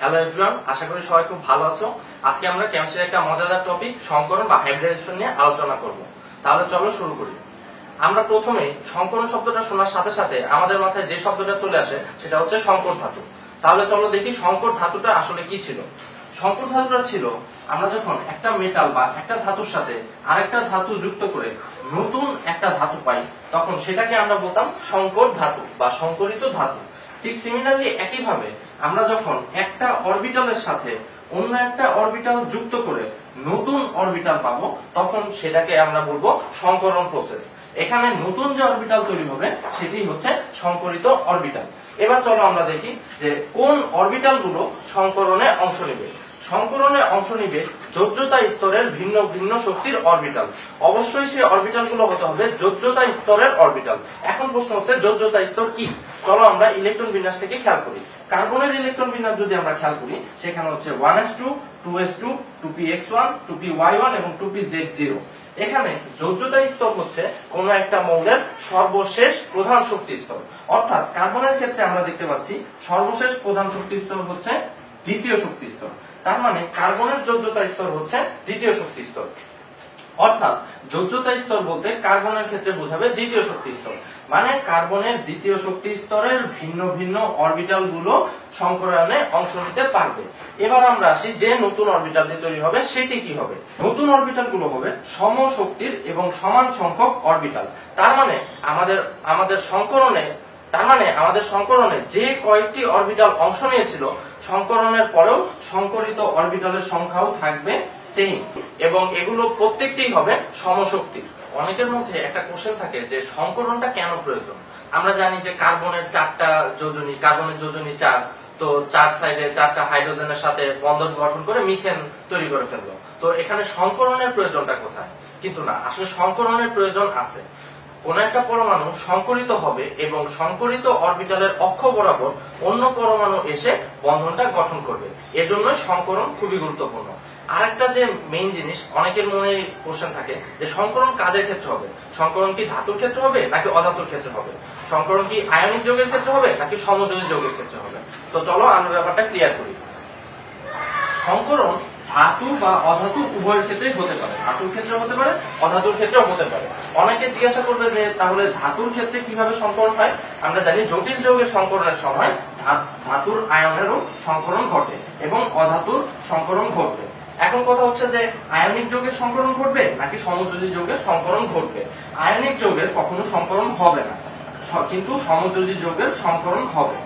Hello everyone আশা করি সবাই খুব ভালো আছো। আজকে আমরা কেমিস্ট্রির একটা মজাদার টপিক সংকরণ বা হাইব্রিডাইজেশন নিয়ে আলোচনা করব। তাহলে চলো শুরু করি। আমরা প্রথমে সংকরণ শব্দটা শোনার সাথে সাথে আমাদের মাথায় যে শব্দটা চলে আসে, সেটা হচ্ছে সংকর ধাতু। তাহলে চলো দেখি সংকর ধাতুটা আসলে কি ছিল। সংকর ধাতুটা ছিল, আমরা যখন একটা মেটাল বা একটা ধাতুর সাথে আরেকটা ধাতু যুক্ত করে নতুন একটা ধাতু পাই, তখন সেটাকে আমরা বলতাম সংকর ধাতু বা সংকরিত ধাতু। ঠিক সিমিলারলি একইভাবে আমরা যখন একটা অরবিটালের সাথে অন্য একটা অরবিটাল যুক্ত করে নতুন অরবিটাল পাবো, তখন সেটাকে আমরা বলব সংকরণ প্রসেস এখানে নতুন যে অরবিটাল তৈরি হবে, সেটি হচ্ছে সংকরিত অরবিটাল এবার চলো আমরা দেখি যে কোন অরবিটালগুলো সংকরণে অংশ নেবে। সংকরণে অংশ নিবে যোজ্যতা স্তরের ভিন্ন ভিন্ন শক্তির অরবিটাল। অবশ্যই সেই অরবিটালগুলো হতে হবে যোজ্যতা স্তরের অরবিটাল। এখন প্রশ্ন হচ্ছে যোজ্যতা স্তর কি? চলো আমরা ইলেকট্রন বিন্যাস থেকে খেয়াল করি। কার্বনের ইলেকট্রন বিন্যাস যদি আমরা খেয়াল করি, সেখানে হচ্ছে one S two two S two two P X one, two P Y one এবং টু পি জেড জিরো। এখানে যোজ্যতা স্তর হচ্ছে কোন একটা মৌলের সর্বশেষ প্রধান শক্তি স্তর। অর্থাৎ কার্বনের ক্ষেত্রে আমরা দেখতে পাচ্ছি সর্বশেষ প্রধান শক্তি স্তর হচ্ছে দ্বিতীয় শক্তি স্তর। তার মানে কার্বনের যোজ্যতা স্তর হচ্ছে দ্বিতীয় শক্তি স্তর। অর্থাৎ যোজ্যতা স্তর বলতে কার্বনের ক্ষেত্রে বোঝাবে দ্বিতীয় শক্তি স্তর। মানে কার্বনের দ্বিতীয় শক্তি স্তরের ভিন্ন ভিন্ন অরবিটালগুলো সংকরণে অংশ নিতে পারবে। এবার আমরা আসি যে নতুন অরবিটাল যে তৈরি হবে, সেটি কি হবে? নতুন অরবিটালগুলো হবে সমশক্তির এবং সমান সংখ্যক অরবিটাল তার মানে আমাদের আমাদের সংকরণে তার মানে আমাদের সংকরণে যে কয়েকটি অরবিটাল অংশ নিয়েছিল সংকরণের পরেও সংকরিত অরবিটালের সংখ্যাও থাকবে সেম এবং এগুলো প্রত্যেকটি হবে সমশক্তির। অনেকের মধ্যে একটা কোশ্চেন থাকে যে সংকরণটা কেন প্রয়োজন? আমরা জানি যে কার্বনের চারটা যোজনী, কার্বনের যোজনী চার, তো চার সাইডে চারটা হাইড্রোজেনের সাথে বন্ধন গঠন করে মিথেন তৈরি করে ফেলল। তো এখানে সংকরণের প্রয়োজনটা কোথায়? কিন্তু না, আসলে সংকরণের প্রয়োজন আছে। কোন একটা পরমাণু সংকরিত হবে এবং সংকরিত অরবিটালের অক্ষ বরাবর অন্য পরমাণু এসে বন্ধনটা গঠন করবে। এজন্যই সংকরণ খুবই গুরুত্বপূর্ণ। আরেকটা যে মেইন জিনিস, অনেকের মনে কোশ্চেন থাকে যে সংকরণ কাজের ক্ষেত্রে হবে? সংকরণ কি ধাতুর ক্ষেত্রে হবে নাকি অধাতুর ক্ষেত্রে হবে? সংকরণ কি আয়নিক যৌগের ক্ষেত্রে হবে নাকি সমযোজী যৌগের ক্ষেত্রে হবে? তো চলো আমরা ব্যাপারটা ক্লিয়ার করি। সংকরণ ধাতু বা অধাতু উভয়ের ক্ষেত্রেই হতে পারে। ধাতুর ক্ষেত্রে হতে পারে, অধাতুর ক্ষেত্রেও হতে পারে। অনেকে জিজ্ঞাসা করবে যে, তাহলে ধাতুর ক্ষেত্রে কীভাবে সংকরণ হয়? আমরা জানি জটিল যৌগের সংকরণের সময় ধাতুর আয়নেরও সংকরণ ঘটে এবং অধাতুর সংকরণ ঘটবে। এখন কথা হচ্ছে যে, আয়নিক যৌগের সংকরণ ঘটবে নাকি সমযোজী যৌগের সংকরণ ঘটবে? আয়নিক যৌগের কখনো সংকরণ হবে না। কিন্তু সমযোজী যৌগের সংকরণ হবে।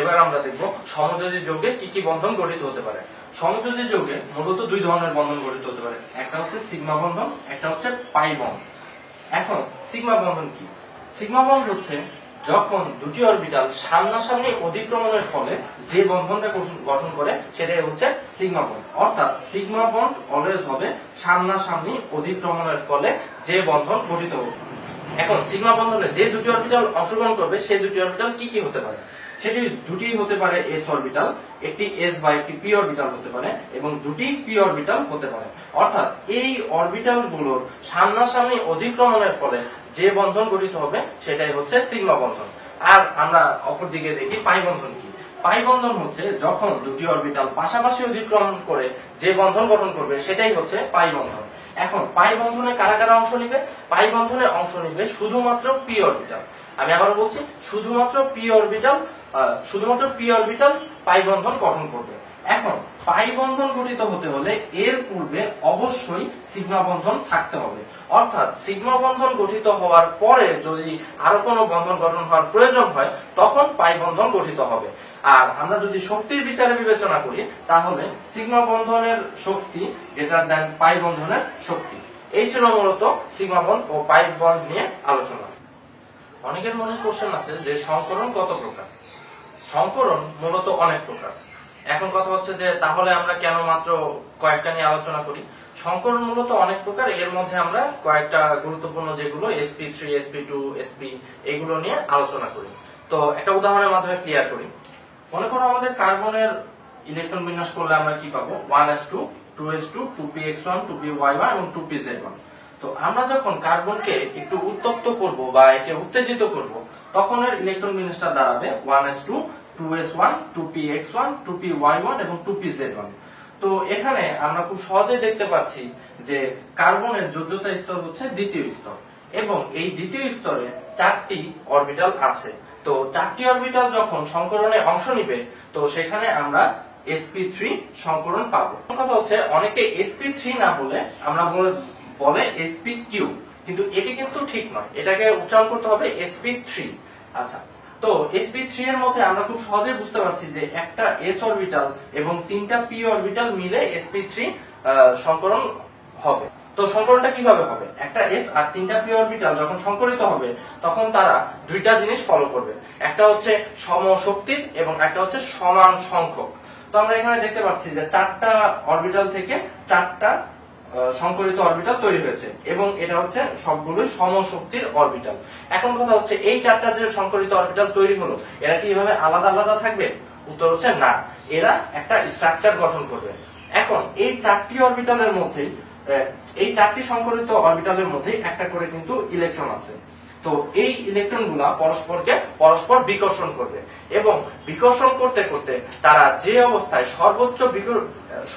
এবার আমরা দেখব সমযোজী যৌগে কি কি বন্ধন গঠিত হতে পারে। সমযোজী যৌগে মূলত দুই ধরনের বন্ধন গঠিত হতে পারে। একটা হচ্ছে সিগমা বন্ধন, একটা হচ্ছে পাই বন্ধন। এখন, সিগমা বন্ধন কি? সিগমা বন্ধন হচ্ছে যখন দুটি অরবিটাল সামনাসামনি অধিক্রমণের ফলে যে বন্ধনটা গঠন করে, সেটাই হচ্ছে সিগমা বন্ড অর্থাৎ সিগমা বন্ড অলওয়েজ হবে সামনাসামনি অধিক্রমণের ফলে যে বন্ধন গঠিত হবে। এখন, সিগমা বন্ধনে যে দুটি অরবিটাল অংশগ্রহণ করবে, সেই দুটি অরবিটাল কি কি হতে পারে? সেটি দুটি হতে পারে এস অরবিটাল একটি এস বা একটি পি অরবিটাল হতে পারে এবং দুটি পি অরবিটাল হতে পারে। অর্থাৎ এই অরবিটালগুলোর সামনাসামনি অধিক্রমণের ফলে যে বন্ধন গঠিত হবে সেটাই হচ্ছে সিগমা বন্ধন। আর আমরা অপর দিকে দেখি পাই বন্ধন কি? পাই বন্ধন হচ্ছে যখন দুটি অরবিটাল পাশাপাশি অধিক্রমণ করে যে বন্ধন গঠন করবে সেটাই হচ্ছে পাই বন্ধন। এখন পাই বন্ধনে কারা কারা অংশ নিবে? পাই বন্ধনে অংশ নিবে শুধুমাত্র পি অরবিটাল আমি আবার বলছি, শুধুমাত্র পি অরবিটাল শুধুমাত্র পি অরবিটাল পাই বন্ধন গঠন করবে। এখন পাই বন্ধন গঠিত হতে হলে এর পূর্বে অবশ্যই সিগমা বন্ধন থাকতে হবে। অর্থাৎ সিগমা বন্ধন গঠিত হওয়ার পরে যদি আরও কোনো বন্ধন গঠন হওয়ার প্রয়োজন হয়, তখন পাই বন্ধন গঠিত হবে। আর আমরা যদি শক্তির বিচারে বিবেচনা করি, তাহলে সিগমা বন্ধনের শক্তি গ্রেটার দেন পাই বন্ধনের শক্তি। এই ছিল মূলত সিগমা বন্ধ ও পাই বন্ধ নিয়ে আলোচনা। অনেকের মনে কোশ্চেন আছে যে সংকরণ কত প্রকার? সংকরণ মূলত অনেক প্রকার। এখন কথা হচ্ছে যে, তাহলে আমরা কেন মাত্র কয়েকটা নিয়ে আলোচনা করি? সংকরণ মূলত অনেক প্রকার, এর মধ্যে আমরা কয়েকটা গুরুত্বপূর্ণ যেগুলো SP three SP two SP এগুলো নিয়ে আলোচনা করি। তো একটা উদাহরণের মাধ্যমে ক্লিয়ার করি। মনে করো আমাদের কার্বনের ইলেকট্রন বিন্যাস করলে আমরা কি পাবো? One s two two s two two p x one two p y one এবং টু পি জেড ওয়ান তো আমরা যখন কার্বনকে একটু উত্তপ্ত করব বা একে উত্তেজিত করব, তখন এর ইলেকট্রন বিন্যাসটা দাঁড়াবে one s two two s one two p x one two p y one এবং টু পি জেড ওয়ান তো এখানে আমরা খুব সহজেই দেখতে পাচ্ছি যে কার্বনের যোগ্যতা স্তর হচ্ছে দ্বিতীয় স্তর এবং এই দ্বিতীয় স্তরে চারটি অরবিটাল আছে। তো চারটি অরবিটাল যখন সংকরণে অংশ নিবে, তো সেখানে আমরা sp3 সংকরণ পাবো। কথা হচ্ছে অনেকে sp3 না বলে আমরা বলে- বলে sp3 কিন্তু এটি কিন্তু ঠিক নয়। এটাকে উচ্চারণ করতে হবে sp3 আচ্ছা তো sp3 এর মধ্যে আমরা খুব সহজে বুঝতে পারছি যে একটা s অরবিটাল এবং তিনটা p অরবিটাল মিলে sp3 আহ, সংকরণ হবে। তো সংকরণটা কীভাবে হবে? একটা s আর তিনটা p অরবিটাল যখন সংকরিত হবে তখন তারা দুইটা জিনিস ফলো করবে। একটা হচ্ছে সমশক্তির এবং একটা হচ্ছে সমান সংখ্যক। তো আমরা এখানে দেখতে পাচ্ছি যে চারটা অরবিটাল থেকে চারটা সংকরিত অরবিটাল তৈরি হয়েছে এবং এটা হচ্ছে সবগুলোই সমশক্তির অরবিটাল এখন কথা হচ্ছে এই চারটা যে সংকরিত অরবিটাল তৈরি হলো এরা কি এভাবে আলাদা আলাদা থাকবে? উত্তর হচ্ছে না। এরা একটা স্ট্রাকচার গঠন করবে। এখন এই চারটি অরবিটালের মধ্যেই আহ, এই চারটি সংকরিত অরবিটালের মধ্যেই একটা করে কিন্তু ইলেকট্রন আছে। তো এই ইলেকট্রনগুলা পরস্পরকে পরস্পর বিকর্ষণ করবে এবং বিকর্ষণ করতে করতে তারা যে অবস্থায় সর্বোচ্চ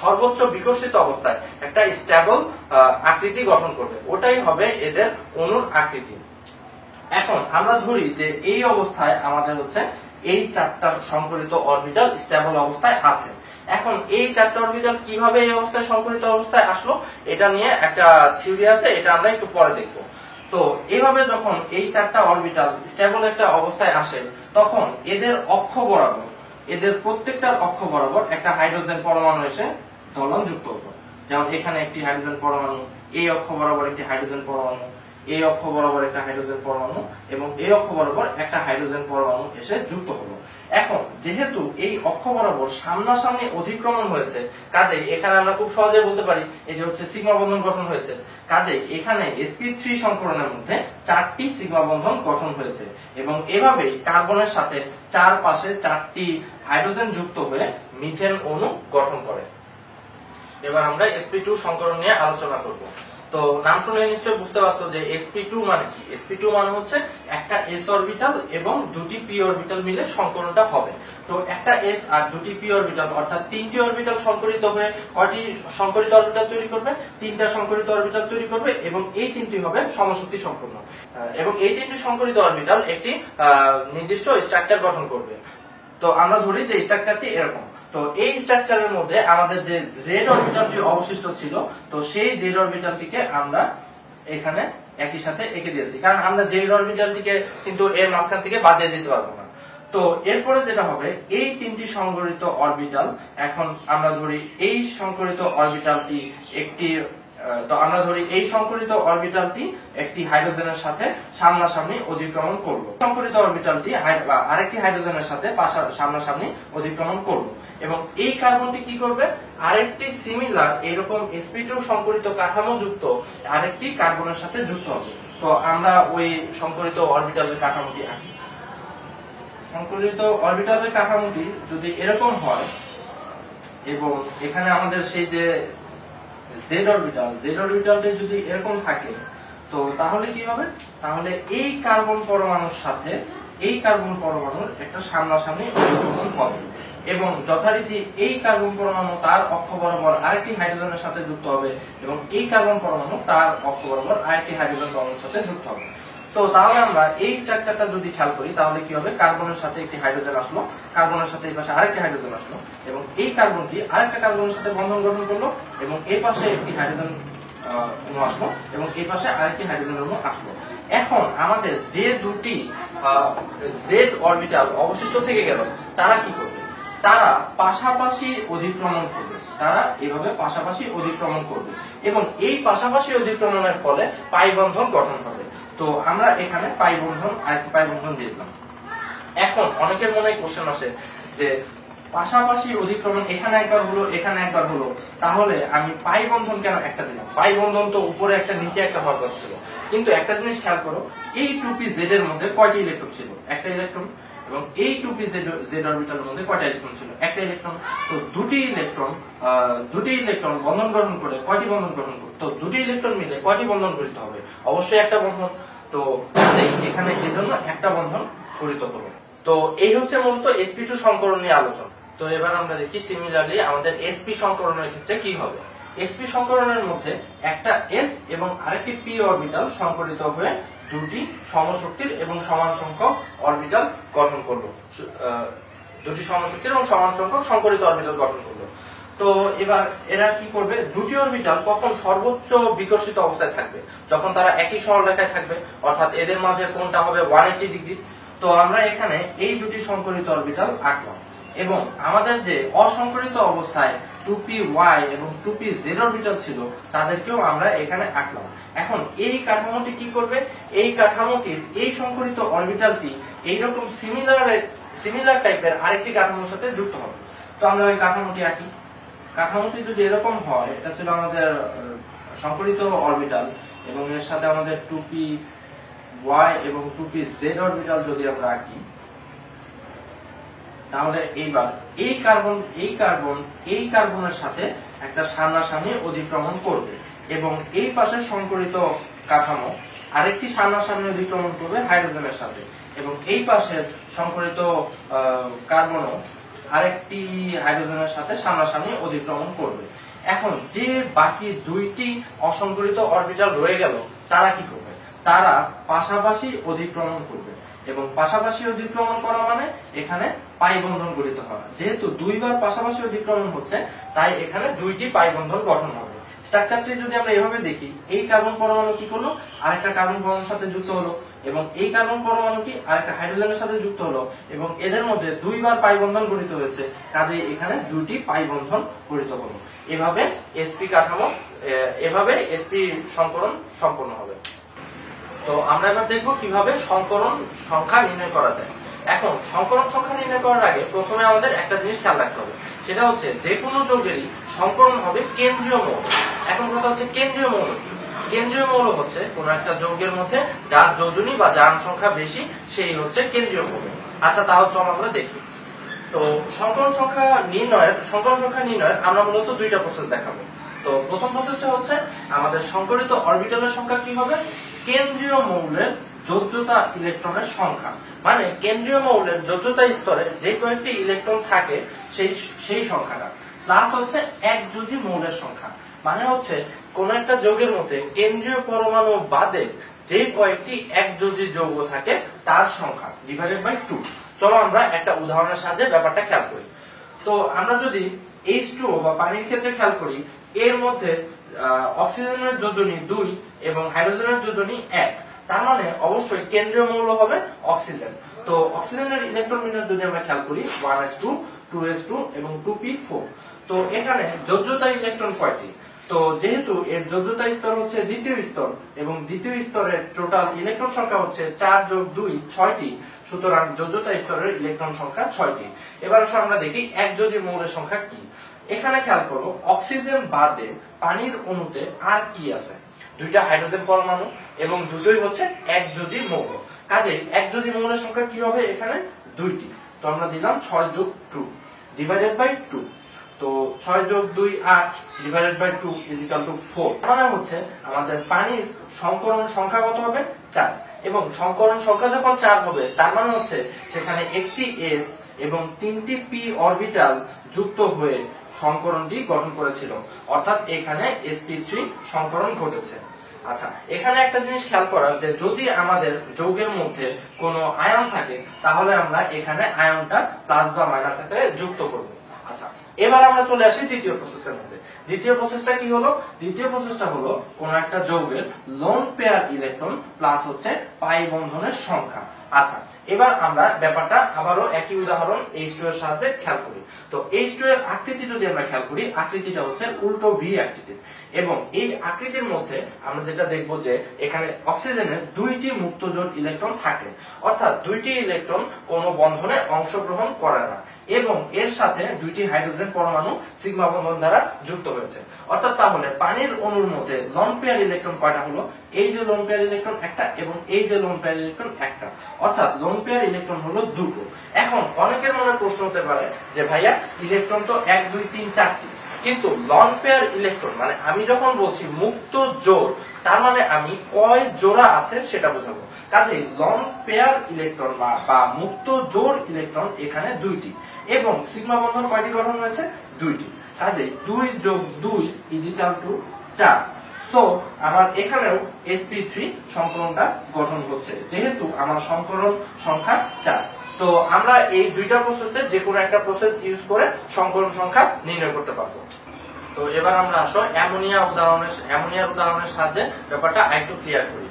সর্বোচ্চ বিকশিত অবস্থায় একটা স্টেবল আকৃতি গঠন করবে। ওটাই হবে এদের অণুর আকৃতি। এখন আমরা ধরি যে এই অবস্থায় আমাদের হচ্ছে এই চারটা সংকরিত অরবিটাল স্টেবল অবস্থায় আছে। এখন এই চারটা অরবিটাল কীভাবে এই অবস্থায় সংকরিত অবস্থায় আসলো, এটা নিয়ে একটা থিওরি আছে, এটা আমরা একটু পরে দেখব। তো এভাবে যখন এই চারটা অরবিটাল স্টেবল একটা অবস্থায় আসে, তখন এদের অক্ষ বরাবর এদের প্রত্যেকটার অক্ষ বরাবর একটা হাইড্রোজেন পরমাণু এসে দলন যুক্ত হতো। যেমন এখানে একটি হাইড্রোজেন পরমাণু, এই অক্ষ বরাবর একটি হাইড্রোজেন পরমাণু, এই অক্ষ বরাবর একটা হাইড্রোজেন পরমাণু এবং এই অক্ষ বরাবর একটা হাইড্রোজেন পরমাণু এসে যুক্ত হলো। এখন, যেহেতু এই অক্ষ বরাবর সামনাসামনি অধিক্রমণ হয়েছে, কাজেই এখানে আমরা খুব সহজে বলতে পারি এটি হচ্ছে সিগমা বন্ধন গঠন হয়েছে। কাজেই এখানে sp3 সংকরণের মধ্যে চারটি সিগমা বন্ধন গঠন হয়েছে এবং এভাবেই কার্বনের সাথে চার পাশে চারটি হাইড্রোজেন যুক্ত হয়ে মিথেন অণু গঠন করে। এবার আমরা sp2 সংকরণ নিয়ে আলোচনা করব। তো নাম শুনে নিশ্চয়ই বুঝতে পারছ যে sp2 মানে কি? Sp2 মানে হচ্ছে একটা s অরবিটাল এবং দুটি p অরবিটাল মিলে সংকরণটা হবে। তো একটা s আর দুটি p অরবিটাল অর্থাৎ তিনটি অরবিটাল সংকরিত হয়ে কয়টি সংকরিত অরবিটাল তৈরি করবে? তিনটা সংকরিত অরবিটাল তৈরি করবে এবং এই তিনটি হবে সমশক্তি সম্পন্ন। এবং এই তিনটি সংকরিত অরবিটাল একটি নির্দিষ্ট স্ট্রাকচার গঠন করবে। তো আমরা ধরি যে স্ট্রাকচারটি এরকম। তো এই স্ট্রাকচারের মধ্যে আমাদের যে জেড অরবিটালটি অবশিষ্ট ছিল, তো সেই জেড অরবিটালটিকে আমরা এখানে একই সাথে এঁকে দিয়েছি। কারণ আমরা জেড অরবিটালটিকে কিন্তু এর মাঝখান থেকে বাদ দিয়ে দিতে পারব না। তো এরপরে যেটা হবে, এই তিনটি সংগঠিত অরবিটাল এখন আমরা ধরি এই সংকরিত অরবিটালটি একটি তো আমরা ধরি এই সংকরিত অরবিটালটি একটি হাইড্রোজেনের সাথে সামনাসামনি অধিক্রমণ করল সংকরিত অরবিটালটি আরেকটি হাইড্রোজেনের সাথে সামনাসামনি অধিক্রমণ করল এবং এই কার্বনটি কি করবে? আরেকটি সিমিলার এরকম sp2 সংকরিত কাঠামো যুক্ত আরেকটি কার্বনের সাথে যুক্ত হবে। তো আমরা ওই সংকরিত অরবিটালের কাঠামোটি আঁকি। সংকলিত অরবিটালের কাঠামোটি যদি এরকম হয়, এবং এখানে আমাদের সেই যে জেড অরবিটাল জেড অরবিটালটি যদি এরকম থাকে, তো তাহলে কি হবে? তাহলে এই কার্বন পরমাণুর সাথে, এই কার্বন পরমাণুর একটা সামনাসামনি অধিক্রমণ হবে। এবং যথারীতি এই কার্বন পরমাণু তার অক্ষ বরাবর আরেকটি হাইড্রোজেনের সাথে যুক্ত হবে এবং এই কার্বন পরমাণু তার অক্ষ বরাবর আরেকটি হাইড্রোজেন পরমাণুর সাথে যুক্ত হবে। তো তাহলে আমরা এই স্ট্রাকচারটা যদি খেয়াল করি, তাহলে কি হবে? কার্বনের সাথে একটি হাইড্রোজেন আসলো। কার্বনের সাথে এই পাশে আরেকটি হাইড্রোজেন আসলো। এবং এই কার্বনটি আরেকটা কার্বনের সাথে বন্ধন গঠন করল এবং এই পাশে একটি হাইড্রোজেন অণু আসলো এবং এই পাশে আরেকটি হাইড্রোজেন অণু আসলো। এখন আমাদের যে দুটি জেড অরবিটাল অবশিষ্ট থেকে গেল, তারা কি করবে? তারা পাশাপাশি অধিক্রমণ করবে। তারা এভাবে পাশাপাশি অধিক্রমণ করবে। এবং এই পাশাপাশি অধিক্রমণের ফলে পাই বন্ধন গঠন হবে। তো আমরা এখানে পাই বন্ধন, আরেকটি পাই বন্ধন দিয়ে দিলাম। এখন অনেকের মনে কোশ্চেন আসে যে, পাশাপাশি অধিক্রমণ এখানে একবার হলো, এখানে একবার হলো, তাহলে আমি পাই বন্ধন কেন একটা দিলাম? পাই বন্ধন তো উপরে একটা, নিচে একটা হওয়ার কথা ছিল। কিন্তু একটা জিনিস খেয়াল করো, এই টুপি জেড এর মধ্যে কয়টি ইলেকট্রন ছিল? একটা ইলেকট্রন এবং এই টু পি জেড অরবিটালের মধ্যে কয়টা ইলেকট্রন ছিল? একটা ইলেকট্রন তো দুটি ইলেকট্রন দুটি ইলেকট্রন বন্ধন গঠন করে কয়টি বন্ধন করে? তো দুটি ইলেকট্রন মিলে কয়টি বন্ধন গঠিত হবে? অবশ্যই একটা বন্ধন। তো এখানে এজন্য একটা বন্ধন গঠিত হলো তো এই হচ্ছে মূলত sp2 সংকরণ নিয়ে আলোচনা। তো এবার আমরা দেখি সিমিলারলি আমাদের sp সংকরণের ক্ষেত্রে কি হবে? Sp সংকরণের মধ্যে একটা s এবং আরেকটি p অরবিটাল সংকরিত হয়ে দুটি সমশক্তির এবং সমান সংখ্যক অরবিটাল গঠন করল। দুটি সমশক্তির এবং সমান সংখ্যক সংকরিত অরবিটাল গঠন করল। তো এবার এরা কি করবে? দুটি অরবিটাল কখন সর্বোচ্চ বিকশিত অবস্থায় থাকবে? যখন তারা একই সরলরেখায় থাকবে, অর্থাৎ এদের মাঝে কোনটা হবে? 180 ডিগ্রি তো আমরা এখানে এই দুটি সংকরিত অরবিটাল আঁকলাম। এবং আমাদের যে অসংকরিত অবস্থায় টুপি ওয়াই এবং 2pz অরবিটাল ছিল তাদেরকেও আমরা এখানে আঁকলাম। এখন এই কাঠামোটি কি করবে? এই কাঠামোটির এই সংকরিত অরবিটালটি এইরকম সিমিলার সিমিলার টাইপের আরেকটি কাঠামোর সাথে যুক্ত হবে। তো আমরা ওই কাঠামোটি আঁকি। কাঠামোটি যদি এরকম হয় এটা ছিল আমাদের আহ, সংকরিত অরবিটাল এবং এর সাথে আমাদের 2p ওয়াই এবং 2p জেড অরবিটাল যদি আমরা আঁকি তাহলে এইবার এই কার্বন এই কার্বন, এই কার্বনের সাথে একটা সামনাসামনি অধিক্রমণ করবে। এবং এই পাশের সংকরিত কাঠামো আরেকটি সামনাসামনি অধিক্রমণ করবে হাইড্রোজেনের সাথে। এবং এই পাশের সংকরিত কার্বনও আরেকটি হাইড্রোজেনের সাথে সামনাসামনি অধিক্রমণ করবে। এখন যে বাকি দুইটি অসংকরিত অরবিটাল রয়ে গেল, তারা কি করবে? তারা পাশাপাশি অধিক্রমণ করবে। এবং পাশাপাশি অধিক্রমণ করা মানে এখানে পাই বন্ধন গঠিত হওয়া যেহেতু দুইবার পাশাপাশি অধিক্রমণ হচ্ছে, তাই এখানে দুইটি পাই বন্ধন গঠন হবে। স্ট্রাকচারটি যদি আমরা এভাবে দেখি, এই কার্বন পরমাণু কি করল? আরেকটা কার্বন পরমাণুর সাথে যুক্ত হলো। এবং এই কার্বন পরমাণুটি আরেকটা হাইড্রোজেনের সাথে যুক্ত হলো। এবং এদের মধ্যে দুইবার পাই বন্ধন গঠিত হয়েছে। কাজে এখানে দুটি পাই বন্ধন গঠিত হলো। এভাবে এসপি কাঠামো এভাবে এসপি সংকরণ সম্পন্ন হবে। তো আমরা এবার দেখব কীভাবে সংকরণ সংখ্যা নির্ণয় করা যায়। এখন, সংকরণ সংখ্যা নির্ণয় করার আগে প্রথমে আমাদের একটা জিনিস খেয়াল রাখতে হবে। সেটা হচ্ছে, যে কোনো যৌগেরই সংকরণ হবে কেন্দ্রীয় মৌল। এখন কথা হচ্ছে, কেন্দ্রীয় মৌল কি? কেন্দ্রীয় মৌল হচ্ছে কোনো একটা যৌগের মধ্যে যার যোজনী বা যার সংখ্যা বেশি, সেই হচ্ছে কেন্দ্রীয় মৌল। আচ্ছা তাহলে চল আমরা দেখি। তো সংকরণ সংখ্যা নির্ণয়ের, সংকরণ সংখ্যা নির্ণয়ের আমরা মূলত দুইটা প্রসেস দেখাবো। তো প্রথম প্রসেসটা হচ্ছে, আমাদের সংকরিত অরবিটালের সংখ্যা কি হবে? কেন্দ্রীয় মৌলের যোজ্যতা ইলেকট্রনের সংখ্যা। মানে কেন্দ্রীয় মৌলের যোজ্যতা স্তরে যে কয়েকটি ইলেকট্রন থাকে, সেই সেই সংখ্যাটা। প্লাস হচ্ছে এক যোজি মৌলের সংখ্যা। মানে হচ্ছে কোন একটা যৌগের মধ্যে কেন্দ্রীয় পরমাণু বাদে যে কয়েকটি এক একযোজি যৌগ থাকে, তার সংখ্যা ডিভাইডেড বাই টু চলো আমরা একটা উদাহরণের সাহায্যে ব্যাপারটা খেয়াল করি। তো আমরা যদি এইচ টু বা পানির ক্ষেত্রে খেয়াল করি, এর মধ্যে অক্সিজেনের যোজনী দুই এবং হাইড্রোজেনের যোজনী এক। তার মানে অবশ্যই কেন্দ্রীয় মৌল হবে অক্সিজেন। তো অক্সিজেনের ইলেকট্রন যদি আমরা খেয়াল করি, one s two two s two এবং টু পি ফোর। তো এখানে যোজ্যতা ইলেকট্রন কয়টি? তো যেহেতু এর যোজ্যতা স্তর হচ্ছে দ্বিতীয় স্তর এবং দ্বিতীয় স্তরের টোটাল ইলেকট্রন সংখ্যা হচ্ছে চার যোগ দুই ছয়টি, সুতরাং যোজ্যতা স্তরের ইলেকট্রন সংখ্যা ছয়টি। এবার আমরা দেখি এক যোজি মৌলের সংখ্যা কি। এখানে খেয়াল করো, অক্সিজেন বাদে পানির অণুতে আর কি আছে? দুইটা হাইড্রোজেন পরমাণু এবং দুটোই হচ্ছে এক যোজি মৌল। কাজেই এক যোজি মৌলের সংখ্যা কি হবে এখানে? দুইটি। তো আমরা দিলাম ছয় যোগ টু ডিভাইডেড বাই টু তো ছয় যোগ দুই আট divided by two is equal to four মানে হচ্ছে আমাদের পানির সংকরণ সংখ্যা কত হবে? চার। এবং সংকরণ সংখ্যা যখন চার হবে, তার মানে হচ্ছে সেখানে একটি এস এবং তিনটি পি অরবিটাল যুক্ত হয়ে সংকরণটি গঠন করেছিল। অর্থাৎ এখানে এসপি sp3 সংকরণ ঘটেছে। আচ্ছা এখানে একটা জিনিস খেয়াল করা যে যদি আমাদের যৌগের মধ্যে কোনো আয়ন থাকে, তাহলে আমরা এখানে আয়নটা প্লাস বা মাইনাস আকারে যুক্ত করব। আচ্ছা এবার আমরা চলে আসি দ্বিতীয় প্রসেসের মধ্যে। দ্বিতীয় প্রসেসটা কি হলো? দ্বিতীয় প্রসেসটা হলো কোন একটা যৌগের লোন পেয়ার ইলেকট্রন প্লাস হচ্ছে পাই বন্ধনের সংখ্যা। আচ্ছা এবার আমরা ব্যাপারটা আবারও একই উদাহরণ H2 এর সাহায্যে খেয়াল করি। তো H2 এর আকৃতি যদি আমরা খেয়াল করি, আকৃতিটা হচ্ছে উল্টো ভি আকৃতির। এবং এই আকৃতির মধ্যে আমরা যেটা দেখব যে এখানে অক্সিজেনের দুইটি মুক্ত জোট ইলেকট্রন থাকে। অর্থাৎ দুইটি ইলেকট্রন কোনো বন্ধনে অংশগ্রহণ করে না এবং এর সাথে দুইটি হাইড্রোজেন পরমাণু সিগমা বন্ধন দ্বারা যুক্ত হয়েছে। অর্থাৎ তাহলে পানির অণুর মধ্যে লন পেয়ার ইলেকট্রন কয়টা হলো? এই যে লোন পেয়ার ইলেকট্রন একটা এবং এই যে লোন পেয়ার ইলেকট্রন একটা। অর্থাৎ লোন পেয়ার ইলেকট্রন হলো দুটো। এখন অনেকের মনে প্রশ্ন হতে পারে যে ভাইয়া, ইলেকট্রন তো এক, দুই, তিন, চারটি। কিন্তু লন পেয়ার ইলেকট্রন মানে আমি যখন বলছি মুক্ত জোর তার মানে আমি কয় জোড়া আছে সেটা বোঝাবো। কাজেই লং পেয়ার ইলেকট্রন বা মুক্ত জোড় ইলেকট্রন এখানে দুইটি এবং সিগমা বন্ধন কয়টি গঠন হয়েছে? দুইটি। কাজেই দুই যোগ দুই ইজিক্যাল টু চার। সো আমার এখানেও sp3 সংকরণটা গঠন হচ্ছে, যেহেতু আমার সংকরণ সংখ্যা চার। তো আমরা এই দুইটা প্রসেসে যে কোনো একটা প্রসেস ইউজ করে সংকরণ সংখ্যা নির্ণয় করতে পারব। তো এবার আমরা আসো অ্যামোনিয়া উদাহরণের অ্যামোনিয়ার উদাহরণের সাহায্যে ব্যাপারটা আরেকটু ক্লিয়ার করি।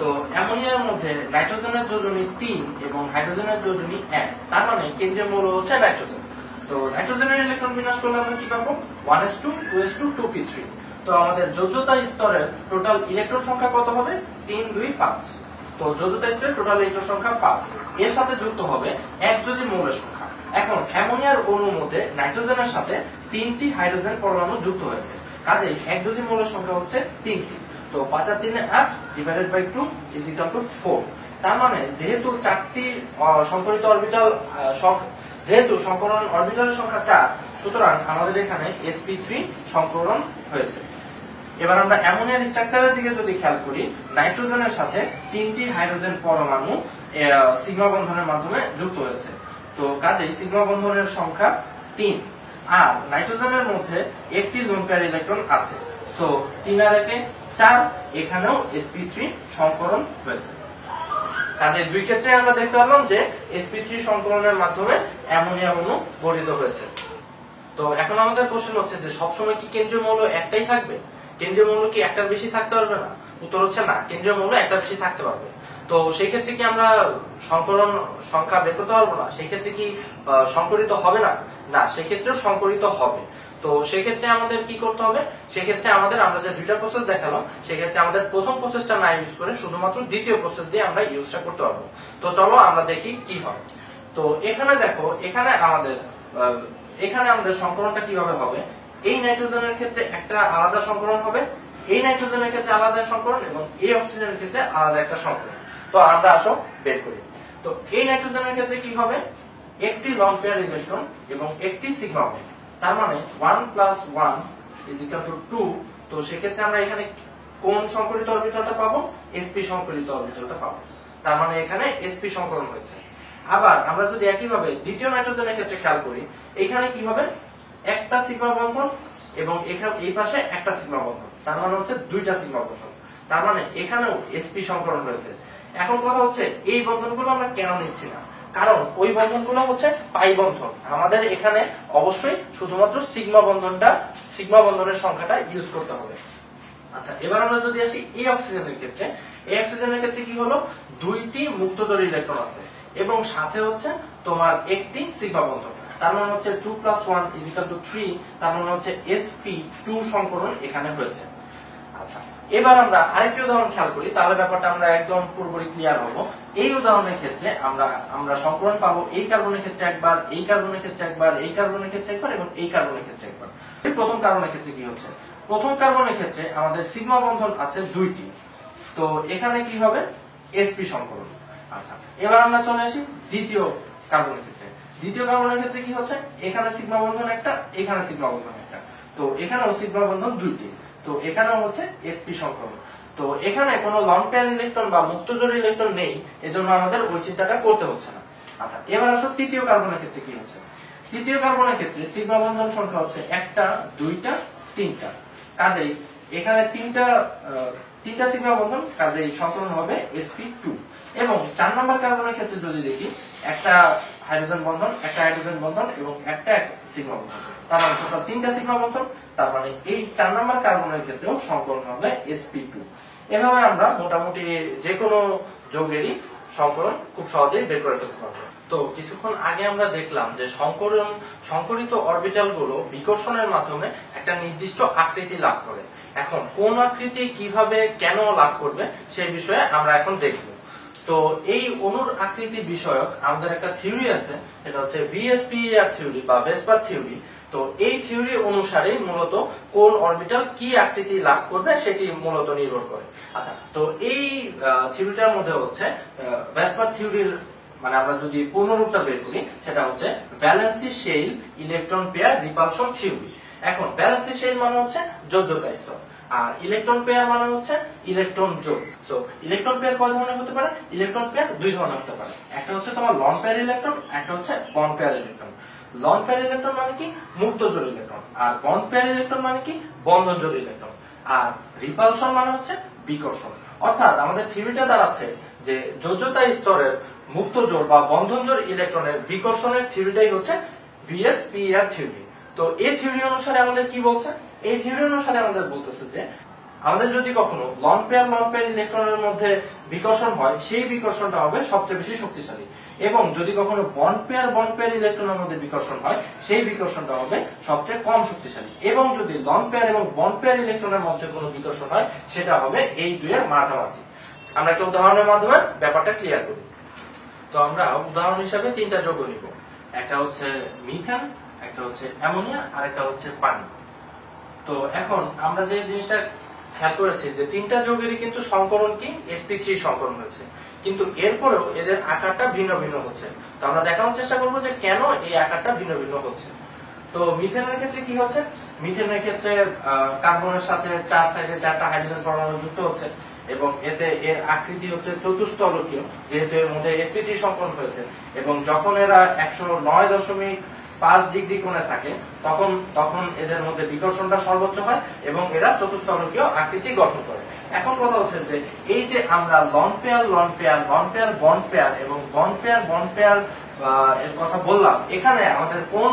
তো অ্যামোনিয়ার মধ্যে নাইট্রোজেনের যোজনী তিন এবং হাইড্রোজেনের যোজনী এক, তার মানে কেন্দ্রীয় মৌল হচ্ছে নাইট্রোজেন। তো নাইট্রোজেনের ইলেকট্রন বিন্যাস করলে আমরা কি পাবো? One s two two s two two p three. তো আমাদের যোজ্যতা স্তরের টোটাল ইলেকট্রন সংখ্যা কত হবে? তিন, দুই, পাঁচ। তো যোজ্যতা স্তরের টোটাল ইলেকট্রন সংখ্যা পাঁচ এর সাথে যুক্ত হবে এক যদি মৌলের সংখ্যা। এখন, অ্যামোনিয়ার অণুর মধ্যে নাইট্রোজেনের সাথে তিনটি হাইড্রোজেন পরমাণু যুক্ত হয়েছে। কাজেই এক যদি মৌলের সংখ্যা হচ্ছে তিনটি। তো পাঁচ আর তিনে আট divided by two is equal to four তার মানে যেহেতু চারটি সংকরিত অরবিটাল যেহেতু সংকরণ অরবিটালের সংখ্যা চার, সুতরাং আমাদের এখানে sp3 সংকরণ হয়েছে। এবার আমরা অ্যামোনিয়ার স্ট্রাকচারের দিকে যদি খেয়াল করি, নাইট্রোজেনের সাথে তিনটি হাইড্রোজেন পরমাণু সিগমা বন্ধনের মাধ্যমে যুক্ত হয়েছে। তো কাজেই সিগমা বন্ধনের সংখ্যা তিন, আর নাইট্রোজেনের মধ্যে একটি লোন পেয়ার ইলেকট্রন আছে। সো তিন আর একে চার, এখানেও sp3 সংকরণ হয়েছে। কাজে দুই ক্ষেত্রে আমরা দেখতে পারলাম যে sp3 সংকলনের মাধ্যমে অ্যামোনিয়া অণু গঠিত হয়েছে। তো এখন আমাদের কোশ্চেন হচ্ছে যে সবসময় কি কেন্দ্রীয় মৌল একটাই থাকবে? কেন্দ্রীয় মৌল কি একটার বেশি থাকতে পারবে না? উত্তর হচ্ছে না, কেন্দ্রীয় মৌল একটা বেশি থাকতে পারবে। তো সেই ক্ষেত্রে কি আমরা সংকলন সংখ্যা বের করতে পারব না? সেই ক্ষেত্রে কি সংকরিত হবে না? না, সেক্ষেত্রেও সংকরিত হবে। তো সেক্ষেত্রে আমাদের কি করতে হবে? সেক্ষেত্রে আমাদের, আমরা যে দুইটা প্রসেস দেখালাম সেক্ষেত্রে আমাদের প্রথম প্রসেসটা না ইউজ করে শুধুমাত্র দ্বিতীয় প্রসেস দিয়ে আমরা ইউজটা করতে পারব। তো চলো আমরা দেখি কি হয়। তো এখানে দেখো, এখানে আমাদের এখানে আমাদের সংকলনটা কীভাবে হবে? এই নাইট্রোজেনের ক্ষেত্রে একটা আলাদা সংকরণ হবে, এই নাইট্রোজেনের ক্ষেত্রে আলাদা সংকলন এবং এই অক্সিজেনের ক্ষেত্রে আলাদা একটা সংকলন তো আমরা আসো বের করি। তো এই নাইট্রোজেনের ক্ষেত্রে কি হবে? একটি লং পেয়ার ইলেকট্রন এবং একটি সিগমা বন্ড তার মানে one plus one is equal to two তো সেক্ষেত্রে আমরা এখানে কোন সংকলিত অরবিটালটা পাবো? Sp সংকলিত অরবিটালটা পাবো। তার মানে এখানে sp সংকলন হয়েছে। আবার আমরা যদি একইভাবে দ্বিতীয় নাইট্রোজেনের ক্ষেত্রে খেয়াল করি, এখানে কি হবে? একটা সিগমা বন্ধন এবং এখানে এই পাশে একটা সিগমা বন্ধন। তার মানে হচ্ছে দুইটা সিগমা বন্ধন। তার মানে এখানেও এসপি সংকলন রয়েছে। এখন কথা হচ্ছে, এই বন্ধনগুলো আমরা কেন নিচ্ছি না? কারণ ওই বন্ধনগুলো হচ্ছে পাই বন্ধন। আমাদের এখানে অবশ্যই শুধুমাত্র সিগমা বন্ধনটা, সিগমা বন্ধনের সংখ্যাটা ইউজ করতে হবে। আচ্ছা এবার আমরা যদি আসি এই অক্সিজেনের ক্ষেত্রে, এই অক্সিজেনের ক্ষেত্রে কি হলো? দুইটি মুক্তজোড় ইলেকট্রন আছে এবং সাথে হচ্ছে তোমার একটি সিগমা বন্ধন। তার মানে হচ্ছে two plus one is equal to three তার মানে হচ্ছে এসপি টু সংকরণ এখানে হয়েছে। আচ্ছা এবার আমরা আরেকটি উদাহরণ খেয়াল করি, তাহলে ব্যাপারটা আমরা একদম পুরোপুরি ক্লিয়ার হব। এই উদাহরণের ক্ষেত্রে আমরা আমরা সংকরণ পাবো এই কার্বনের ক্ষেত্রে একবার, এই কার্বনের ক্ষেত্রে একবার, এই কার্বনের ক্ষেত্রে একবার এবং এই কার্বনের ক্ষেত্রে একবার। প্রথম কার্বনের ক্ষেত্রে কি হচ্ছে? প্রথম কার্বনের ক্ষেত্রে আমাদের সিগমা বন্ধন আছে দুইটি। তো এখানে কি হবে? Sp সংকলন। আচ্ছা এবার আমরা চলে আসি দ্বিতীয় কার্বনের ক্ষেত্রে। দ্বিতীয় কার্বনের ক্ষেত্রে কি হচ্ছে? এখানে সিগমা বন্ধন একটা, এখানে সিগমা বন্ধন একটা। তো এখানেও সিগমা বন্ধন দুইটি। তো এখানেও হচ্ছে এসপি সংক্রমণ। তো এখানে কোনো লং পেয়ার ইলেকট্রন বা মুক্তজোড় ইলেকট্রন নেই, এজন্য আমাদের ওই চিন্তাটা করতে হচ্ছে না। আচ্ছা এবার আসো তৃতীয় কার্বনের ক্ষেত্রে কি হচ্ছে? তৃতীয় কার্বনের ক্ষেত্রে সিগমা বন্ধন সংখ্যা হচ্ছে একটা, দুইটা, তিনটা। কাজেই এখানে তিনটা তিনটা সিগমা বন্ধন, কাজেই সংকলন হবে sp2 এবং চার নম্বর কার্বনের ক্ষেত্রে যদি দেখি, একটা হাইড্রোজেন বন্ধন, একটা হাইড্রোজেন বন্ধন এবং একটা সিগমা বন্ধন। তার মানে টোটাল তিনটা সিগমা বন্ধন, তার মানে এই চার নম্বর কার্বনের ক্ষেত্রেও সংকলন হবে sp2 এভাবে আমরা মোটামুটি যে কোনো যৌগেরই সংকলন খুব সহজেই বের করে ফেলতে পারব। তো কিছুক্ষণ আগে আমরা দেখলাম যে সংকরণ সংকরিত অরবিটালগুলো বিকর্ষণের মাধ্যমে একটা নির্দিষ্ট আকৃতি লাভ করে। এখন কোন আকৃতি কীভাবে কেন লাভ করবে সেই বিষয়ে আমরা এখন দেখব। তো এই অণুর আকৃতি বিষয়ক আমাদের একটা থিওরি আছে, সেটা হচ্ছে ভিএসপিআর থিওরি বা ভেসপার থিওরি তো এই থিওরি অনুসারে মূলত কোন অরবিটাল কি আকৃতি লাভ করবে সেটি মূলত নির্ভর করে। আচ্ছা তো এই থিওরিটার মধ্যে হচ্ছে ভেসপার থিওরির মানে আমরা যদি পূর্ণরূপটা বের করি, সেটা হচ্ছে valency shell electron pair repulsion theory এখন ভ্যালেন্সি শেল মানে হচ্ছে যোগ্যতা স্তর। আর ইলেকট্রন পেয়ার মানে হচ্ছে ইলেকট্রন জোড় সো ইলেকট্রন পেয়ার কয় ধরনের হতে পারে? ইলেকট্রন পেয়ার দুই ধরনের হতে পারে। একটা হচ্ছে তোমার লন পেয়ার ইলেকট্রন একটা হচ্ছে bond pair electron lone pair electron মানে কি? মুক্ত জোড় ইলেকট্রন আর বন্ড পেয়ার ইলেকট্রন মানে কি? বন্ধন জোড় ইলেকট্রন আর রিপালশন মানে হচ্ছে বিকর্ষণ। অর্থাৎ আমাদের থিওরিটা দাঁড়াচ্ছে যে যোজ্যতা স্তরের মুক্ত জোড় বা বন্ধন জোড় ইলেকট্রনের বিকর্ষণের থিওরিটাই হচ্ছে ভিএস পিআর থিওরি তো এই থিওরি অনুসারে আমাদের কি বলছে? এই থিওরি অনুসারে আমাদের বলতেছে যে, আমাদের যদি কখনো লন পেয়ার লন পেয়ার ইলেকট্রনের মধ্যে বিকর্ষণ হয়, সেই বিকর্ষণটা হবে সবচেয়ে বেশি শক্তিশালী। এবং যদি কখনো বন্ড পেয়ার বন্ড পেয়ার ইলেকট্রনের মধ্যে বিকর্ষণ হয়, সেই বিকর্ষণটা হবে সবচেয়ে কম শক্তিশালী। এবং যদি লন পেয়ার এবং বন্ড পেয়ার ইলেকট্রনের মধ্যে কোনো বিকর্ষণ হয়, সেটা হবে এই দুইয়ের মাঝামাঝি। আমরা একটা উদাহরণের মাধ্যমে ব্যাপারটা ক্লিয়ার করি। তো আমরা উদাহরণ হিসাবে তিনটা যৌগ নিব। একটা হচ্ছে মিথেন একটা হচ্ছে অ্যামোনিয়া আর একটা হচ্ছে পানি। তো এখন আমরা যে জিনিসটা খেয়াল করেছি যে তিনটা যৌগেরই কিন্তু সংকরণ কি? Sp3 সংকরণ হয়েছে। কিন্তু এরপরেও এদের আকারটা ভিন্ন ভিন্ন হচ্ছে। তো আমরা দেখানোর চেষ্টা করব যে কেন এই আকারটা ভিন্ন ভিন্ন হচ্ছে। তো মিথেনের ক্ষেত্রে কি হচ্ছে? মিথেনের ক্ষেত্রে কার্বনের সাথে চার সাইডে চারটা হাইড্রোজেন পরমাণু যুক্ত হচ্ছে এবং এতে এর আকৃতি হচ্ছে চতুস্তলকীয় যেহেতু এর মধ্যে sp3 সংকরণ হয়েছে। এবং যখন এরা একশো নয় দশমিক পাঁচ ডিগ্রি কোণে থাকে, তখন তখন এদের মধ্যে বিকর্ষণটা সর্বোচ্চ হয় এবং এরা চতুস্তলকীয় আকৃতি গঠন করে। এখন কথা হচ্ছে যে, এই যে আমরা lone pair lone pair lone pair bond pair এবং বন্ড পেয়ার বন্ড পেয়ার এর কথা বললাম, এখানে আমাদের কোন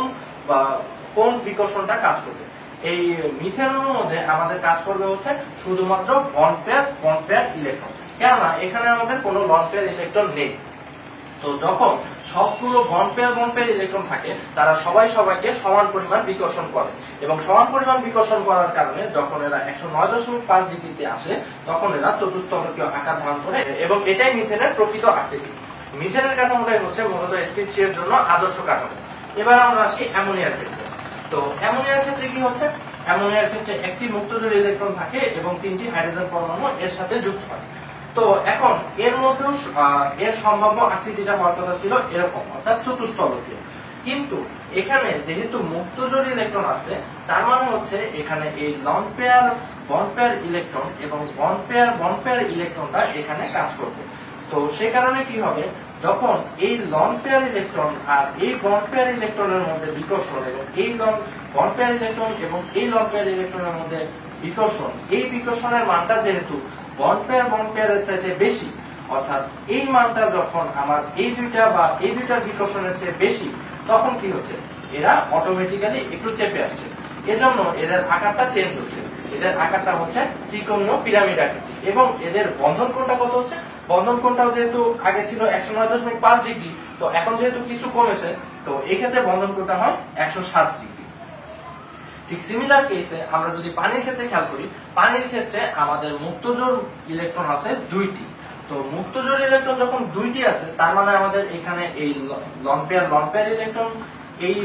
কোন বিকর্ষণটা কাজ করবে? এই মিথেনের মধ্যে আমাদের কাজ করবে হচ্ছে শুধুমাত্র bond pair bond pair electron কেননা এখানে আমাদের কোনো লন পেয়ার ইলেকট্রন নেই। তো যখন সবগুলো bond pair bond pair electron থাকে, তারা সবাই সবাইকে সমান পরিমাণ বিকর্ষণ করে। এবং সমান পরিমাণ বিকর্ষণ করার কারণে যখন এরা একশো নয় দশমিক পাঁচ ডিগ্রিতে আসে, তখন এরা চতুস্তলকীয় আকার ধারণ করে এবং এটাই মিথেনের প্রকৃত আকৃতি। মিথেনের কাঠামোটাই হচ্ছে মূলত এসপি এর জন্য আদর্শ কাঠামো। এবার আমরা আসি অ্যামোনিয়ার ক্ষেত্রে। তো অ্যামোনিয়ার ক্ষেত্রে কি হচ্ছে? অ্যামোনিয়ার ক্ষেত্রে একটি মুক্তজোড় ইলেকট্রন থাকে এবং তিনটি হাইড্রোজেন পরমাণু এর সাথে যুক্ত হয়। তো এখন এর মধ্যেও এর সম্ভাব্য আকৃতিটা হওয়ার কথা ছিল এরকম, অর্থাৎ চতুস্তলকীয় কিন্তু এখানে যেহেতু মুক্তজোড় ইলেকট্রন আছে, তার মানে হচ্ছে এখানে এই lone pair bond pair electron এবং বন্ড পেয়ার বন্ড পেয়ার ইলেকট্রনটা এখানে কাজ করবে। তো সে কারণে কি হবে, যখন এই লন পেয়ার ইলেকট্রন আর এই বন্ড পেয়ার ইলেকট্রনের মধ্যে বিকর্ষণ এবং এই লন বন্ড পেয়ার ইলেকট্রন এবং এই লন পেয়ার ইলেকট্রনের মধ্যে বিকর্ষণ, এই বিকর্ষণের মানটা যেহেতু বন্ড পেয়ার বন্ড পেয়ারের চাইতে বেশি। অর্থাৎ এই মানটা যখন আমার এই দুইটা বা এই দুইটার বিকর্ষণের চেয়ে বেশি, তখন কি হচ্ছে? এরা অটোমেটিক্যালি একটু চেপে আসছে। এজন্য এদের আকারটা চেঞ্জ হচ্ছে। এদের আকারটা হচ্ছে ত্রিকোণীয় পিরামিড আকৃতি। এবং এদের বন্ধন কোণটা কত হচ্ছে? বন্ধন কোণটাও যেহেতু আগে ছিল একশো নয় দশমিক পাঁচ ডিগ্রি, তো এখন যেহেতু কিছু কমেছে, তো এক্ষেত্রে বন্ধন কোণটা হয় একশো সাত ডিগ্রি। ঠিক সিমিলার কেসে আমরা যদি পানির ক্ষেত্রে খেয়াল করি, পানির ক্ষেত্রে আমাদের মুক্তজোড় ইলেকট্রন আছে দুইটি। তো মুক্তজোড় ইলেকট্রন যখন দুইটি আছে, তার মানে আমাদের এখানে এই লন পেয়ার ইলেকট্রন এই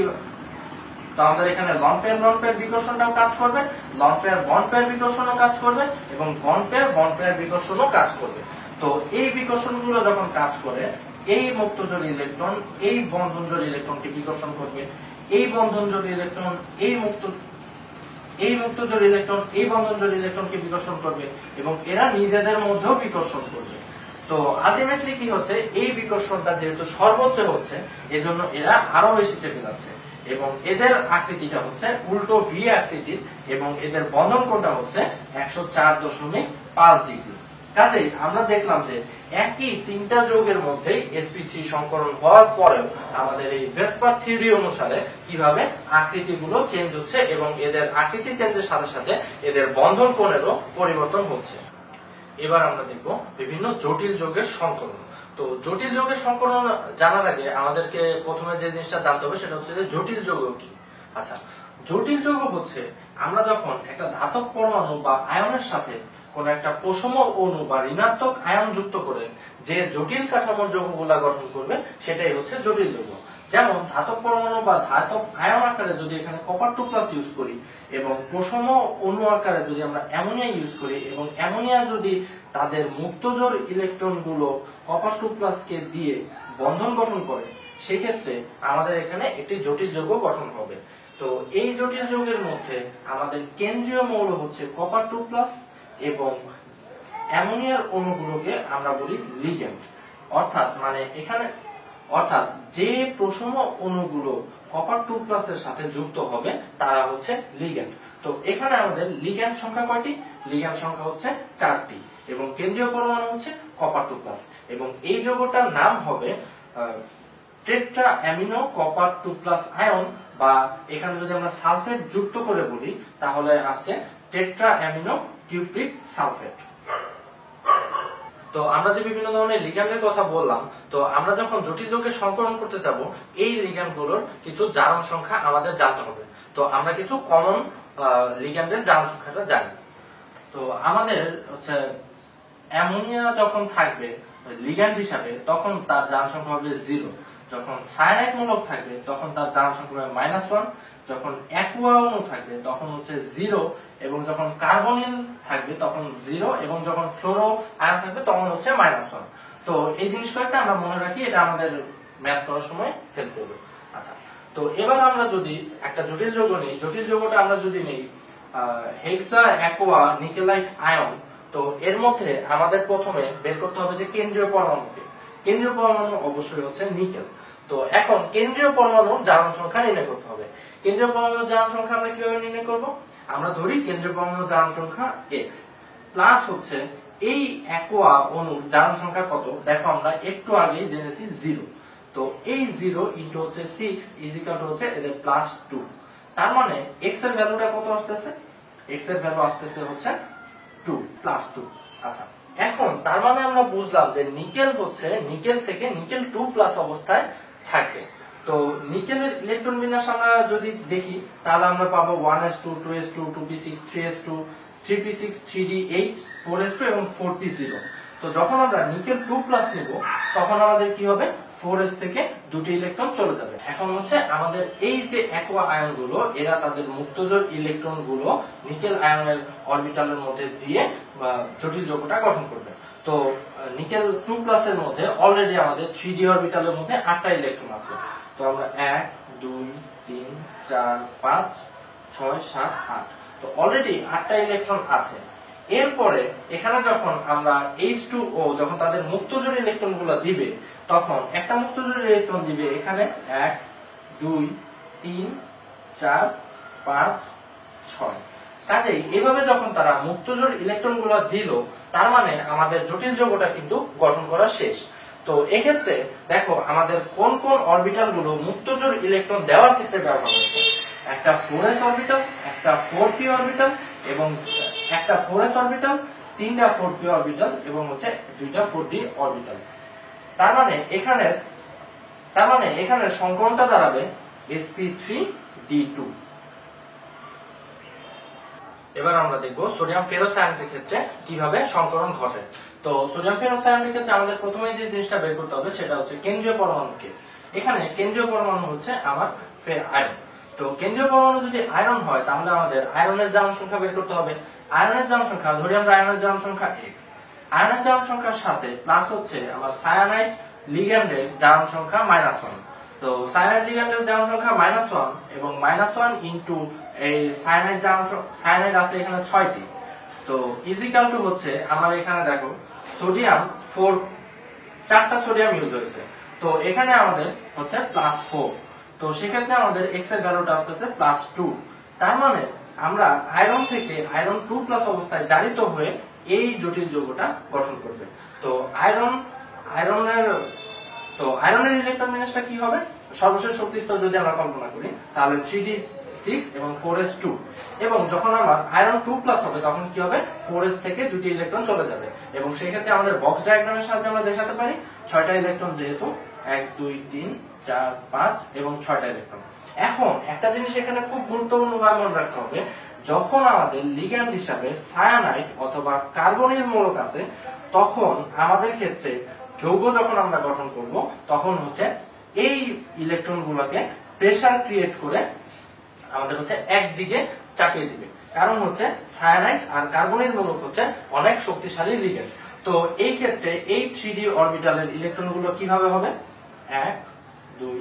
তো আমাদের এখানে লন পেয়ার লন পেয়ার বিকর্ষণটাও কাজ করবে লন পেয়ার বন্ড পেয়ার বিকর্ষণও কাজ করবে এবং বন্ড পেয়ার বন্ড পেয়ার বিকর্ষণও কাজ করবে। তো এই বিকর্ষণগুলো যখন কাজ করে, এই মুক্তজোড় ইলেকট্রন এই বন্ধনজোড় ইলেকট্রনকে বিকর্ষণ করবে, এই বন্ধনজোড় ইলেকট্রন এই মুক্ত এই মুক্ত জল ইলেকট্রন এই বন্ধন বন্ধনজোড় ইলেকট্রনকে বিকর্ষণ করবে এবং এরা নিজেদের মধ্যেও বিকর্ষণ করবে। তো আলটিমেটলি কি হচ্ছে? এই বিকর্ষণটা যেহেতু সর্বোচ্চ হচ্ছে, এজন্য এরা আরও বেশি চেপে যাচ্ছে। এবং এদের আকৃতিটা হচ্ছে উল্টো ভি আকৃতির এবং এদের বন্ধন কোণটা হচ্ছে একশো চার দশমিক পাঁচ ডিগ্রি। কাজেই আমরা দেখলাম যে একই তিনটা যৌগের মধ্যে sp3 সংকরণ হওয়ার পরেও আমাদের এই ভেসপার থিওরি অনুসারে কীভাবে আকৃতিগুলো চেঞ্জ হচ্ছে এবং এদের আকৃতি চেঞ্জের সাথে সাথে এদের বন্ধন কোণেরও পরিবর্তন হচ্ছে। এবার আমরা দেখব বিভিন্ন জটিল যোগের সংকরণ। তো জটিল যোগের সংকরণ জানার আগে আমাদেরকে প্রথমে যে জিনিসটা জানতে হবে সেটা হচ্ছে যে জটিল যৌগ কি? আচ্ছা জটিল যৌগ হচ্ছে আমরা যখন একটা ধাতব পরমাণু বা আয়নের সাথে কোন একটা প্রসম অণু বা ঋণাত্মক আয়ন যুক্ত করে যে জটিল কাঠামোর যৌগগুলা গঠন করবে, সেটাই হচ্ছে জটিল যৌগ। যেমন ধাতব পরমাণু বা ধাতব আয়ন আকারে যদি এখানে কপার টু প্লাস ইউজ করি এবং প্রসম অণু আকারে যদি আমরা অ্যামোনিয়া ইউজ করি এবং অ্যামোনিয়া যদি তাদের মুক্তজোড় ইলেকট্রনগুলো কপার টু প্লাস কে দিয়ে বন্ধন গঠন করে, সেক্ষেত্রে আমাদের এখানে একটি জটিল যৌগ গঠন হবে। তো এই জটিল যৌগের মধ্যে আমাদের কেন্দ্রীয় মৌল হচ্ছে কপার টু প্লাস এবং অ্যামোনিয়ার অণুগুলোকে আমরা বলি লিগেন্ড অর্থাৎ মানে এখানে, অর্থাৎ যে প্রসম অণুগুলো কপার টু প্লাসের সাথে যুক্ত হবে, তারা হচ্ছে লিগ্যান্ড তো এখানে আমাদের লিগ্যান্ড সংখ্যা কয়টি? লিগ্যান্ড সংখ্যা হচ্ছে চারটি এবং কেন্দ্রীয় পরমাণু হচ্ছে কপার টু প্লাস এবং এই যৌগটার নাম হবে tetra amino copper two plus ion বা এখানে যদি আমরা সালফেট যুক্ত করে বলি, তাহলে আসছে টেট্রা অ্যামিনো কিউপ্রিক সালফেট। তো আমরা যে বিভিন্ন ধরনের লিগ্যান্ডের কথা বললাম, তো আমরা যখন জটিল যৌগের সংকলন করতে যাব, এই লিগ্যান্ডগুলোর কিছু জারণ সংখ্যা আমাদের জানতে হবে। তো আমরা কিছু কমন লিগ্যান্ডের জারণ সংখ্যাটা জানি। তো আমাদের হচ্ছে অ্যামোনিয়া যখন থাকবে লিগ্যান্ড হিসাবে, তখন তার জারণ সংখ্যা হবে জিরো যখন সায়ানাইড মূলক থাকবে, তখন তার জারণ সংখ্যা হবে মাইনাস ওয়ান যখন অ্যাকুয়া অণু থাকবে, তখন হচ্ছে জিরো এবং যখন কার্বনিল থাকবে, তখন জিরো, এবং যখন ফ্লোরো আয়ন থাকবে, তখন হচ্ছে মাইনাস ওয়ান। তো এই জিনিস কয়েকটা আমরা মনে রাখি, এটা আমাদের ম্যাথ করার সময় হেল্প করবে। আচ্ছা তো এবার আমরা যদি একটা জটিল যৌগ নিই, জটিল যৌগটা আমরা যদি নিই হেক্সা অ্যাকোয়া নিকেলাইট আয়ন, তো এর মধ্যে আমাদের প্রথমে বের করতে হবে যে কেন্দ্রীয় পরমাণুকে। কেন্দ্রীয় পরমাণু অবশ্যই হচ্ছে নিকেল। তো এখন কেন্দ্রীয় পরমাণুর জারণ সংখ্যা নির্ণয় করতে হবে। কেন্দ্রীয় পরমাণুর জারণ সংখ্যা আমরা কীভাবে নির্ণয় করব? আমরা ধরি কেন্দ্রীয় পরমাণুর জারণ সংখ্যা x প্লাস হচ্ছে এই অ্যাকোয়া অণুর জারণ সংখ্যা কত? দেখো আমরা একটু আগেই জেনেছি জিরো। তো এই জিরো ইন্টু হচ্ছে সিক্স ইজিকাল হচ্ছে এদের প্লাস টু তার মানে এক্সের ভ্যালুটা কত আসতেছে? এক্সের ভ্যালু আসতেছে হচ্ছে টু প্লাস টু আচ্ছা এখন তার মানে আমরা বুঝলাম যে নিকেল হচ্ছে, নিকেল থেকে নিকেল টু প্লাস অবস্থায় থাকে। তো নিকেলের ইলেকট্রন বিন্যাস আমরা যদি দেখি, তাহলে আমরা পাবো one s two two s two two p six three s two three p six three d eight four s two এবং ফোর পি জিরো তো যখন আমরা নিকেল টু প্লাস নিব, তখন আমাদের কি হবে? ফোর এস থেকে দুটি ইলেকট্রন চলে যাবে। এখন হচ্ছে আমাদের এই যে অ্যাকোয়া আয়নগুলো, এরা তাদের মুক্তজোর ইলেকট্রনগুলো নিকেল আয়নের অরবিটালের মধ্যে দিয়ে জটিল যৌগটা গঠন করবে। তো নিকেল টু প্লাসের মধ্যে অলরেডি আমাদের থ্রি ডি অরবিটালের মধ্যে আটটা ইলেকট্রন আছে। তো আমরা এক, দুই, তিন, চার, পাঁচ, ছয়, সাত, আট। তো অলরেডি আটটা ইলেকট্রন আছে। এরপরে এখানে যখন আমরা এইচ টু ও যখন তাদের মুক্তজোড় ইলেকট্রনগুলো দিবে, তখন একটা মুক্তজোড় ইলেকট্রন দিবে এখানে এক, দুই, তিন, চার, পাঁচ, ছয়। কাজেই এভাবে যখন তারা মুক্তজোড় ইলেকট্রনগুলো দিল, তার মানে আমাদের জটিল যৌগটা কিন্তু গঠন করা শেষ। তো এক্ষেত্রে দেখো আমাদের কোন কোন অরবিটালগুলো মুক্তজোড় ইলেকট্রন দেওয়ার ক্ষেত্রে ব্যবহার হচ্ছে একটা ফোর এস অরবিটাল একটা ফোর পি অরবিটাল এবং একটা ফোর এস অরবিটাল তিনটা ফোর পি অরবিটাল এবং হচ্ছে দুইটা ফোর ডি অরবিটাল তার মানে এখানে তার মানে এখানে সংকরণটা দাঁড়াবে sp3 d2 এবার আমরা দেখব সোডিয়াম ফেরোসায়ানেটের ক্ষেত্রে কীভাবে সংকরণ ঘটে। তো সোডিয়াম ফেরোসায়ানেটের ক্ষেত্রে আমাদের প্রথমে যে জিনিসটা বের করতে হবে সেটা হচ্ছে কেন্দ্রীয় পরমাণুকে। এখানে কেন্দ্রীয় পরমাণু হচ্ছে আমার আয়রন। তো কেন্দ্রীয় পরমাণু যদি আয়রন হয়, তাহলে আমাদের আয়রনের জারণ সংখ্যা বের করতে হবে। আয়রনের জারণ সংখ্যা ধরি আমরা আয়রনের জারণ সংখ্যা x আয়রনের জারণ সংখ্যার সাথে প্লাস হচ্ছে আমার সায়ানাইড লিগ্যান্ডের জারণ সংখ্যা মাইনাস ওয়ান তো সায়ানাইড লিগ্যান্ডের জারণ সংখ্যা মাইনাস ওয়ান এবং মাইনাস ওয়ান ইন্টু এই সায়ানাইড জারণ সায়ানাইড আছে এখানে ছয়টি। তো ইজিক্যাল টু হচ্ছে, আমার এখানে দেখো সোডিয়াম ফোর, চারটা সোডিয়াম ইউজ হয়েছে। তো এখানে আমাদের হচ্ছে প্লাস ফোর তো সেক্ষেত্রে আমাদের এক্সের ভ্যালুটা আসতেছে প্লাস টু তার মানে আমরা আয়রন থেকে আয়রন টু প্লাস অবস্থায় জারিত হয়ে এই জটিল যৌগটা গঠন করবে। তো আয়রন আয়রনের তো আয়রনের ইলেকট্রন বিন্যাসটা কি হবে? সর্বশেষ শক্তি স্তর যদি আমরা কল্পনা করি, তাহলে থ্রি ডি সিক্স এবং ফোর এস টু এবং যখন আমার আয়রন টু প্লাস হবে, তখন কি হবে? ফোর এস থেকে দুটি ইলেকট্রন চলে যাবে। এবং সেই ক্ষেত্রে আমাদের বক্স ডায়াগ্রামের সাহায্যে আমরা দেখাতে পারি, ছয়টা ইলেকট্রন যেহেতু, এক, দুই, তিন, চার, পাঁচ এবং ছয়টা ইলেকট্রন এখন একটা জিনিস এখানে খুব গুরুত্বপূর্ণ ভাবে মনে রাখতে হবে, যখন আমাদের লিগ্যান্ড হিসাবে সায়ানাইড অথবা কার্বনিল মূলক আছে, তখন আমাদের ক্ষেত্রে যৌগ যখন আমরা গঠন করব, তখন হচ্ছে এই ইলেকট্রন গুলোকে প্রেসার ক্রিয়েট করে আমাদের হচ্ছে একদিকে চাপিয়ে দিবে। কারণ হচ্ছে সায়ানাইড আর কার্বনিল মূলক হচ্ছে অনেক শক্তিশালী লিগ্যান্ড তো এই ক্ষেত্রে এই থ্রি ডি অরবিটালের ইলেকট্রনগুলো কীভাবে হবে? এক, দুই,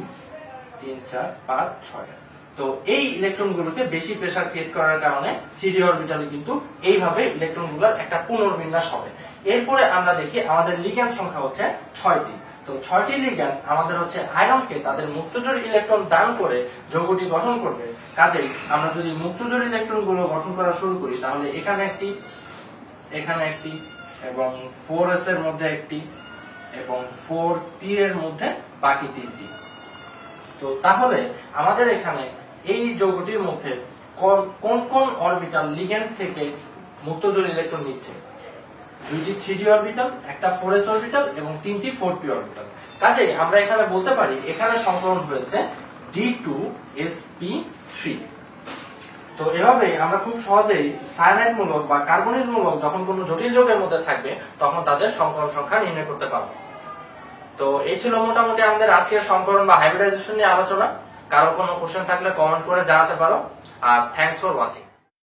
তিন, চার, পাঁচ, ছয়। তো এই ইলেকট্রনগুলোকে বেশি প্রেসার ক্রিয়েট করার কারণে থ্রি অরবিটালে কিন্তু এইভাবে ইলেকট্রনগুলোর একটা পুনর্বিন্যাস হবে। এরপরে আমরা দেখি আমাদের লিগ্যান্ড সংখ্যা হচ্ছে ছয়টি। তো ছয়টি লিগ্যান্ড আমাদের হচ্ছে আয়রনকে তাদের মুক্তজোড় ইলেকট্রন দান করে যৌগটি গঠন করবে। কাজেই আমরা যদি মুক্তজোড় ইলেকট্রনগুলো গঠন করা শুরু করি, তাহলে এখানে একটি এখানে একটি, এবং ফোর এস এর মধ্যে একটি, এবং ফোর পি এর মধ্যে বাকি তিনটি। তো তাহলে আমাদের এখানে এই যৌগটির মধ্যে কোন কোন অরবিটাল লিগ্যান্ড থেকে মুক্তজোড় ইলেকট্রন নিচ্ছে? দুইটি থ্রি অরবিটাল একটা ফোর এস অরবিটাল এবং তিনটি ফোর পি অরবিটাল কাজেই আমরা এখানে বলতে পারি, এখানে সংকলন হয়েছে d two s p three তো এভাবেই আমরা খুব সহজেই সায়ানাইড মূলক বা কার্বনিক মূলক যখন কোনো জটিল যোগের মধ্যে থাকবে, তখন তাদের সংকলন সংখ্যা নির্ণয় করতে পারব। তো এই ছিল মোটামুটি আমাদের আজকের সংকরণ বা হাইব্রিডাইজেশন নিয়ে আলোচনা। কারও কোনো কোশ্চেন থাকলে কমেন্ট করে জানাতে পারো। আর থ্যাংকস ফর ওয়াচিং